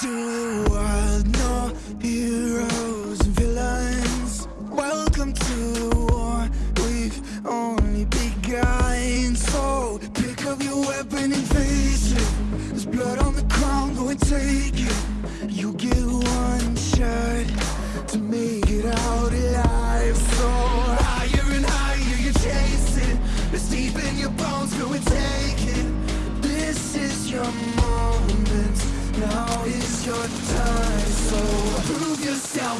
To the world.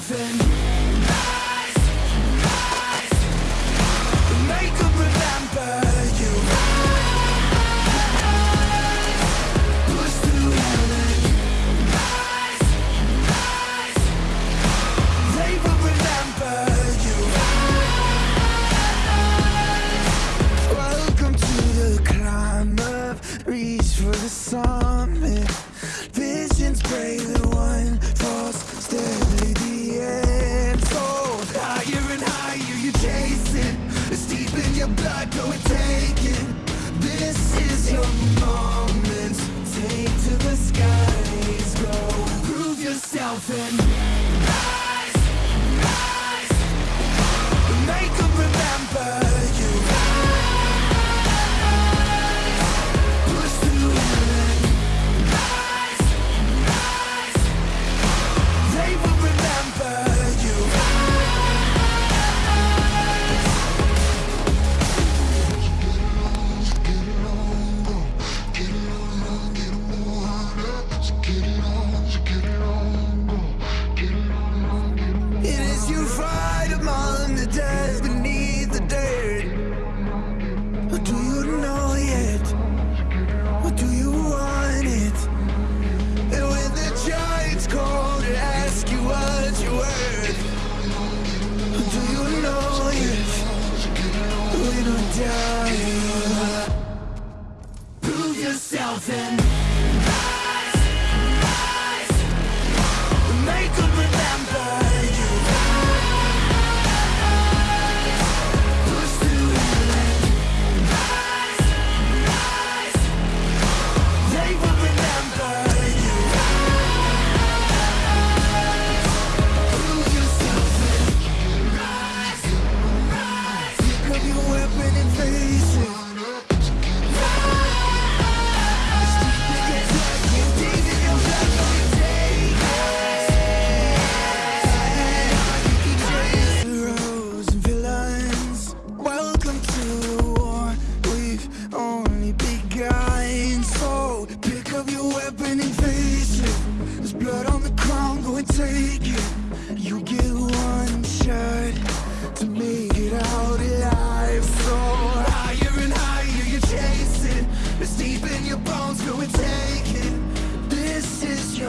thousand your blood, go and take it. This is your moment. Take to the skies, go. Prove yourself and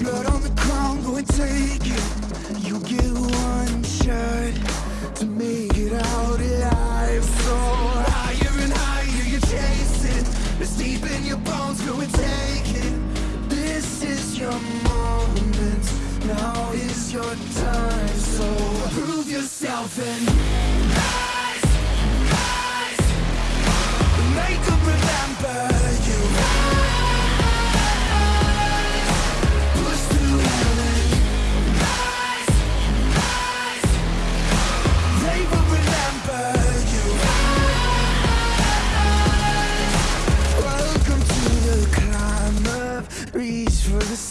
blood on the ground, go and take it. You get one shot to make it out alive. So higher and higher you chase it. It's deep in your bones, go and take it. This is your moment. Now is your time. So prove yourself and rise, rise. Make 'em remember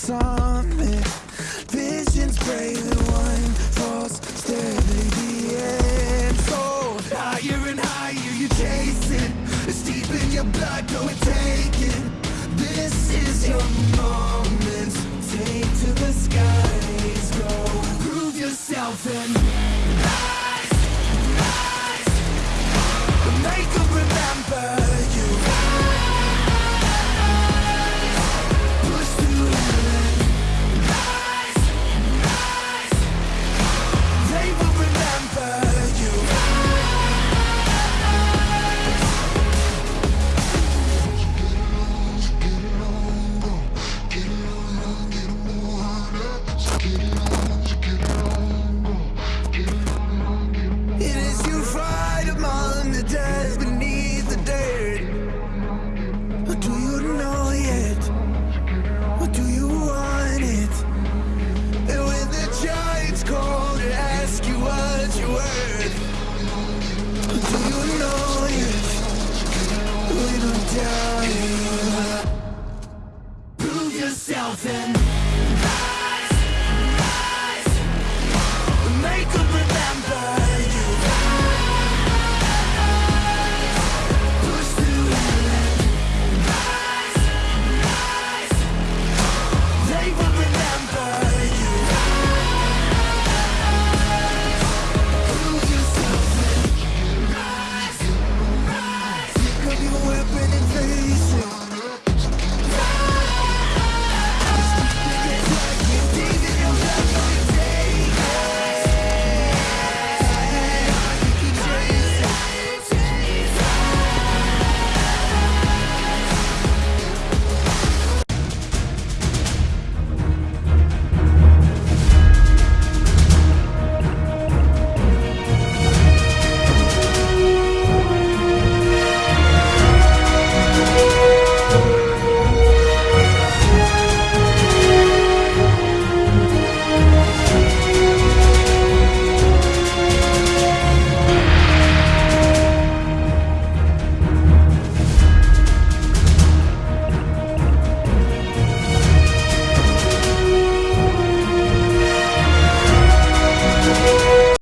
summit. Visions brave and one false step at the end. So higher and higher you chase it. It's deep in your blood, go and take it. This is your moment. Take to the skies, go. Prove yourself and rise, rise. Make 'em remember Prove yourself and